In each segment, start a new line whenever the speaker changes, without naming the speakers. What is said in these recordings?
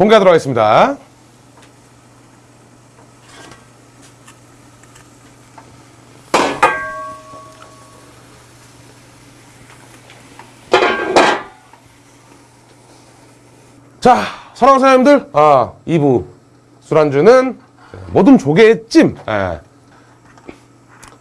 공개하도록 하겠습니다. 자, 사랑하는 사장님들, 아, 2부 술안주는 모든 조개찜. 예.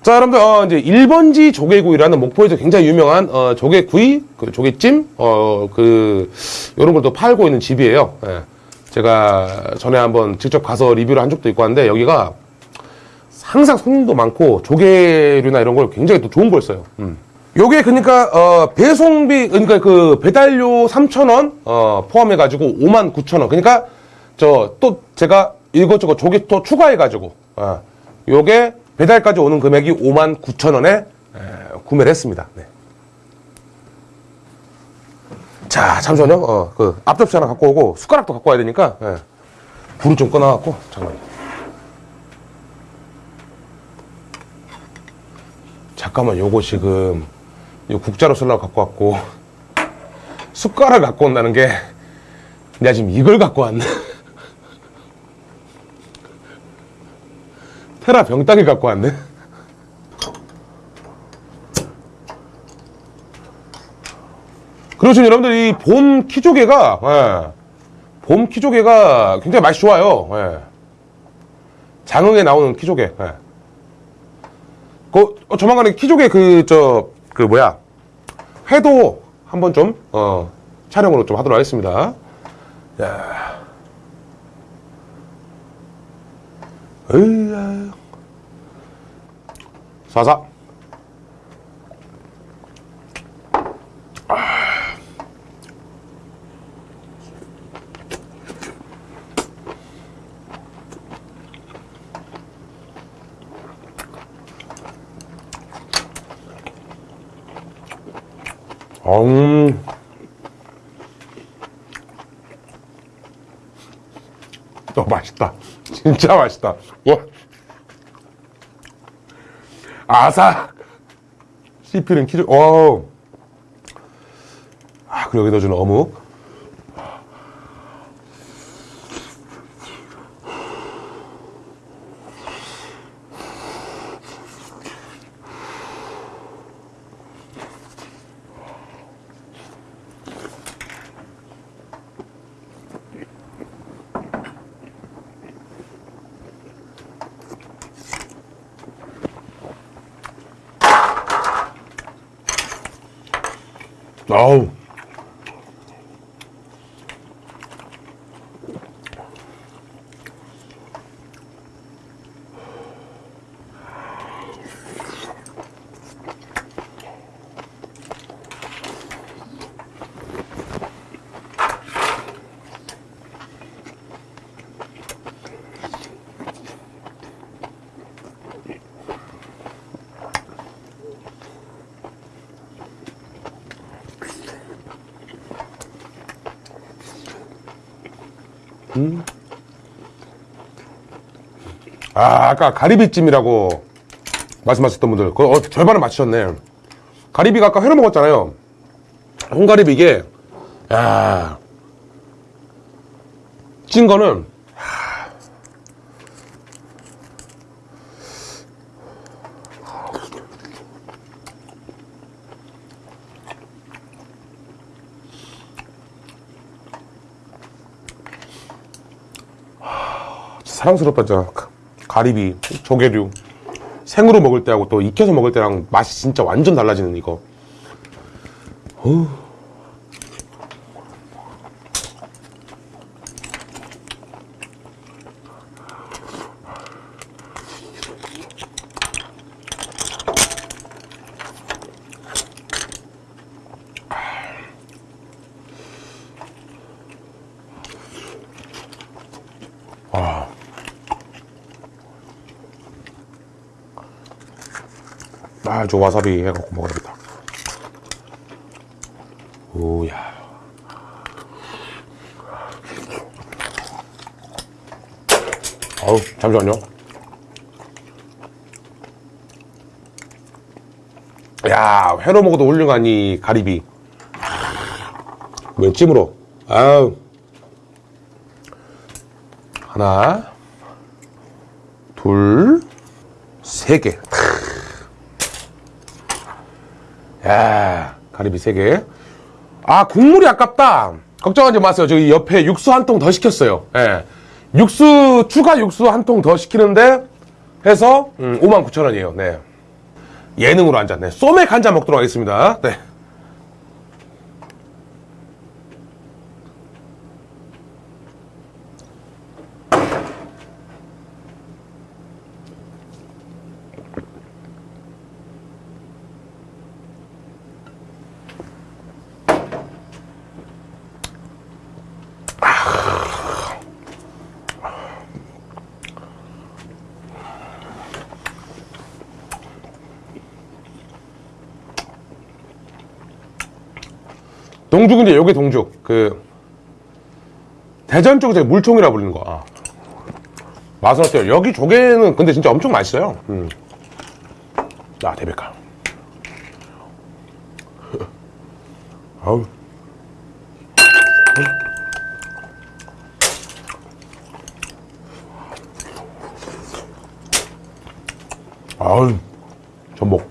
자, 여러분들, 어, 이제 1번지 조개구이라는 목포에서 굉장히 유명한, 어, 조개구이, 그 조개찜, 어, 그, 요런 걸 또 팔고 있는 집이에요. 예. 제가 전에 한번 직접 가서 리뷰를 한 적도 있고 한데, 여기가 항상 손님도 많고, 조개류나 이런 걸 굉장히 또 좋은 걸 써요. 음. 요게 그러니까 어 배송비 그러니까 그 배달료 3,000원 어 포함해 가지고 59,000원. 그러니까 저 또 제가 이것저것 조개 또 추가해 가지고 어 요게 배달까지 오는 금액이 59,000원에 구매를 했습니다. 네. 자, 잠시만요. 어, 그 앞접시 하나 갖고 오고 숟가락도 갖고 와야 되니까 예. 불을 좀 꺼놔 갖고 잠깐만요. 잠깐만 요거 지금 이 국자로 쓰려고 갖고 왔고 숟가락 갖고 온다는 게 내가 지금 이걸 갖고 왔네 테라 병따기 갖고 왔네 그렇죠 여러분들 이 봄 키조개가 예, 봄 키조개가 굉장히 맛이 좋아요 예. 장흥에 나오는 키조개 예. 그, 어, 조만간에 키조개 그, 저, 그, 뭐야. 회도 한번 좀, 어, 촬영으로 좀 하도록 하겠습니다. 야. 으야. 사사. 음. 어, 맛있다. 진짜 맛있다. 와. 아삭. 씹히는 키즈, 어. 아, 그리고 여기다 주는 어묵. 아우. 아, 아까 가리비찜이라고 말씀하셨던 분들, 그 어, 절반을 맞추셨네. 가리비가 아까 회로 먹었잖아요. 홍가리비 이게, 야, 찐 거는, 사랑스럽다. 가리비, 조개류. 생으로 먹을 때하고 또 익혀서 먹을 때랑 맛이 진짜 완전 달라지는 이거. 어우. 아, 저 와사비 해갖고 먹어야겠다. 오야. 어우, 잠시만요. 야, 회로 먹어도 훌륭한 이 가리비. 웬 찜으로. 아우. 하나, 둘, 세 개. 야, 가리비 세 개. 아, 국물이 아깝다. 걱정하지 마세요. 저기 옆에 육수 한 통 더 시켰어요. 예. 육수, 추가 육수 한 통 더 시키는데, 해서, 음, 59,000원이에요. 네. 예능으로 한 잔. 네. 소맥 한 잔 먹도록 하겠습니다. 네. 동죽은 이제 여기 동죽. 그, 대전 쪽에서 물총이라 불리는 거. 아. 맛은 어때요? 여기 조개는 근데 진짜 엄청 맛있어요. 음. 아, 대백가. 아우. 아우, 전복.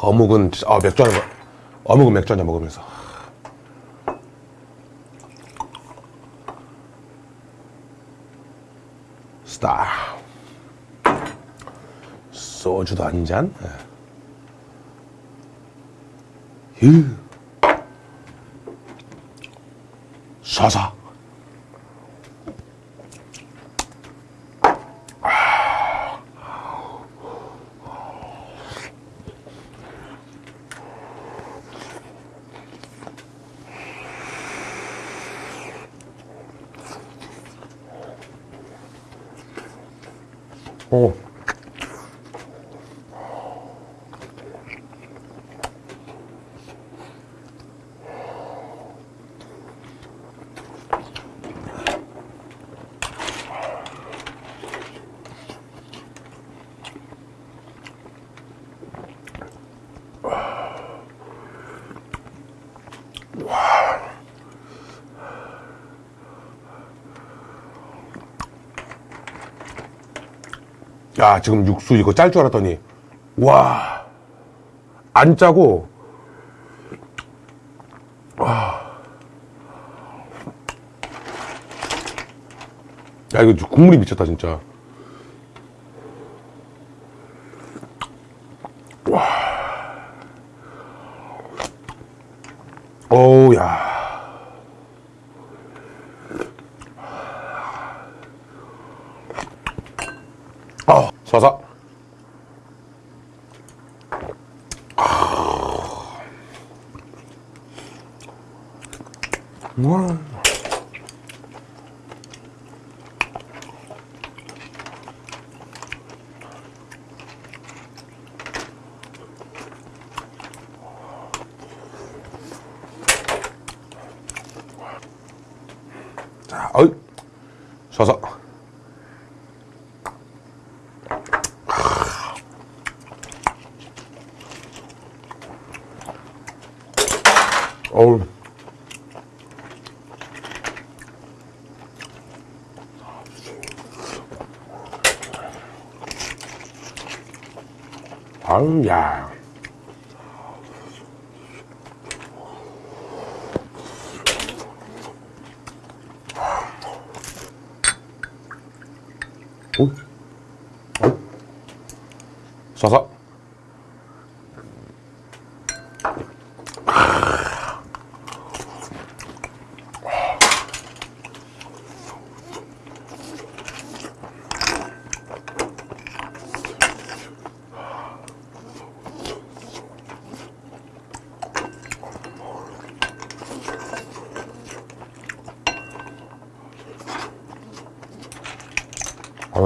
어묵은 아 맥주 한잔 어묵은 맥주 한잔 먹으면서. 스타 소주도 한잔. 휴 사사 오. 야, 지금 육수 이거 짤 줄 알았더니, 와, 안 짜고, 와. 야, 이거 국물이 미쳤다, 진짜. 우와. 자, 어이, 서서. 아. 어우. 야. 오, 오, 쏴서. 어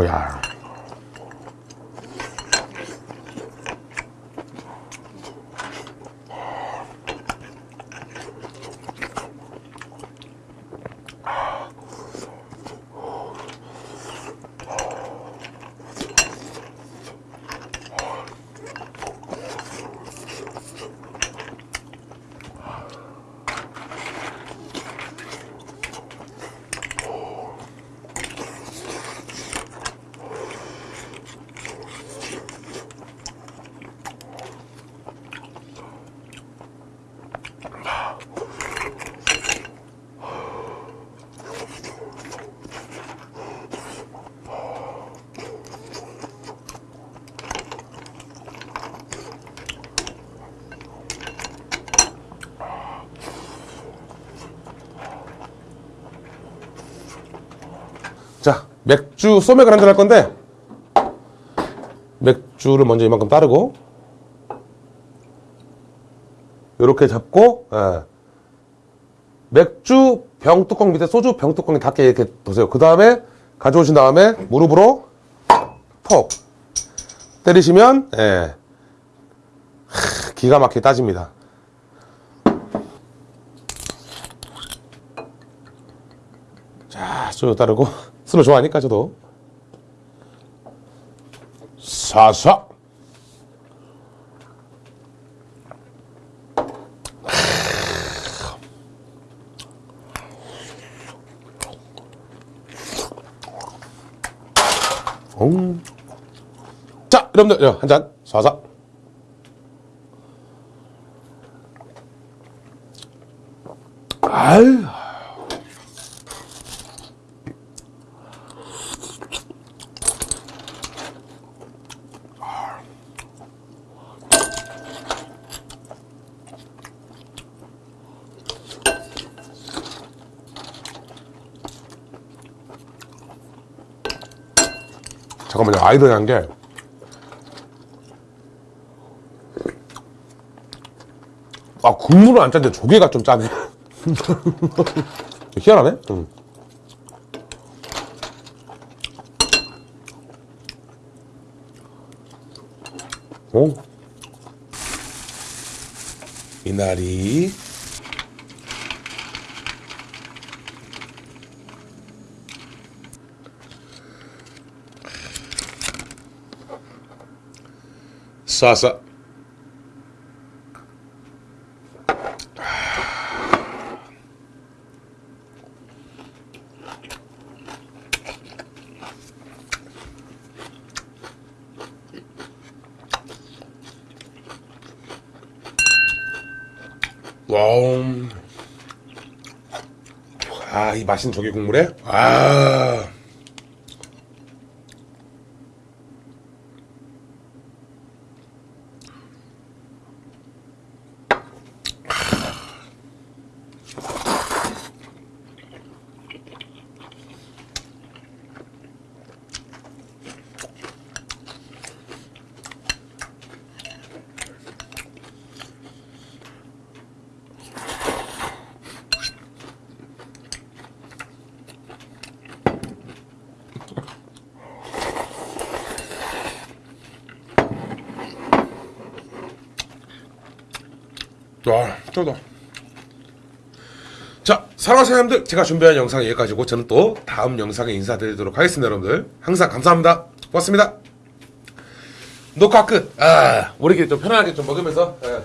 야. 자, 맥주 소맥을 한잔 할 건데, 맥주를 먼저 이만큼 따르고, 이렇게 잡고, 예. 맥주 병 뚜껑 밑에 소주 병 뚜껑이 닿게 이렇게 두세요. 그 다음에 가져오신 다음에 무릎으로 톡 때리시면, 예. 하, 기가 막히게 따집니다. 자, 소주 따르고, 술을 좋아하니까 저도. 사사. 음. 자, 여러분들, 야, 한 잔, 사사. 아유. 잠깐만요, 아이러니한 게. 아, 국물은 안 짠데 조개가 좀 짜네. 희한하네? 응. 오. 이날이 싸싸 와우 아이 맛있는 조개 국물에? 아 와, 쩌다. 자, 사랑하는 사람들, 제가 준비한 영상 여기까지고 저는 또 다음 영상에 인사드리도록 하겠습니다, 여러분들. 항상 감사합니다. 고맙습니다. 녹화 끝. 아, 우리끼리 좀 편안하게 좀 먹으면서 예,